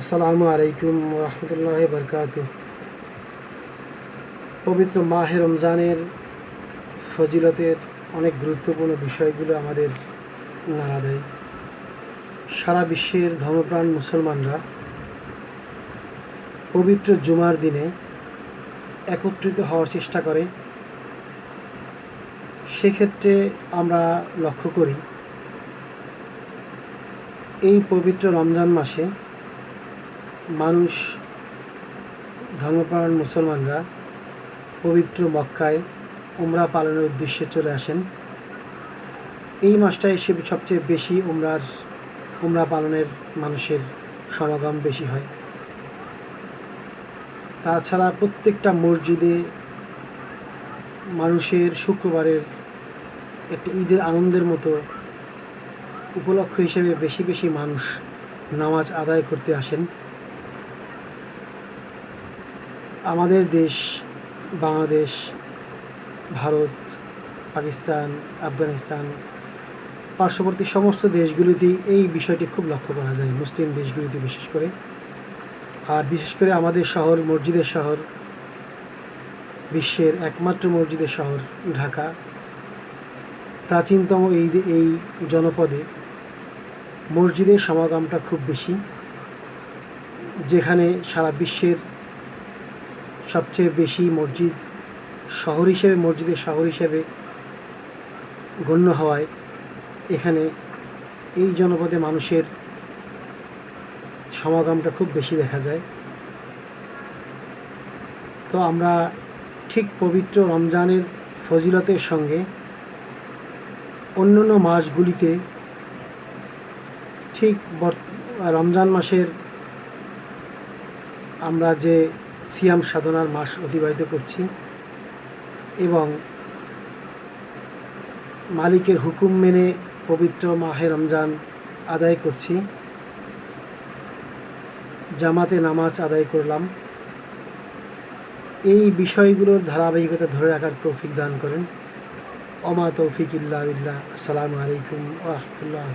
আসসালামু আলাইকুম রহমতুল্লাহ বরকাত পবিত্র মাহে রমজানের ফজিলতের অনেক গুরুত্বপূর্ণ বিষয়গুলো আমাদের নাড়া দেয়। সারা বিশ্বের ধর্মপ্রাণ মুসলমানরা পবিত্র জুমার দিনে একত্রিত হওয়ার চেষ্টা করে। সেক্ষেত্রে আমরা লক্ষ্য করি, এই পবিত্র রমজান মাসে মানুষ, ধর্মপ্রাণ মুসলমানরা পবিত্র মক্কায় উমরা পালনের উদ্দেশ্যে চলে আসেন। এই মাসটায় এসে সবচেয়ে বেশি উমরার, উমরা পালনের মানুষের সমাগম বেশি হয়। তাছাড়া প্রত্যেকটা মসজিদে মানুষের শুক্রবারের একটা ঈদের আনন্দের মতো উপলক্ষ হিসেবে বেশি বেশি মানুষ নামাজ আদায় করতে আসেন। আমাদের দেশ, বাংলাদেশ, ভারত, পাকিস্তান, আফগানিস্তান, পার্শ্ববর্তী সমস্ত দেশগুলিতেই এই বিষয়টি খুব লক্ষ্য করা যায়, মুসলিম দেশগুলিতে বিশেষ করে। আর বিশেষ করে আমাদের শহর মসজিদের শহর, বিশ্বের একমাত্র মসজিদের শহর ঢাকা। প্রাচীনতম এই এই জনপদে মসজিদের সমাগমটা খুব বেশি, যেখানে সারা বিশ্বের সবচেয়ে বেশি মসজিদ শহর হিসেবে, মসজিদের শহর হিসেবে গণ্য হওয়ায় এখানে এই জনপদে মানুষের সমাগমটা খুব বেশি দেখা যায়। তো আমরা ঠিক পবিত্র রমজানের ফজিলতের সঙ্গে অন্যান্য মাসগুলিতে ঠিক রমজান মাসের আমরা যে সিয়াম সাধনার মাস অতিবাহিত করছি এবং মালিকের হুকুম মেনে পবিত্র মাহে রমজান আদায় করছি। জামাতে নামাজ আদায় করলাম। এই বিষয়গুলোর ধারাবাহিকতা ধরে রাখার তৌফিক দান করেন। অমা তৌফিক ইল্লা আসসালামু আলাইকুম ওরহমতুল্লাহ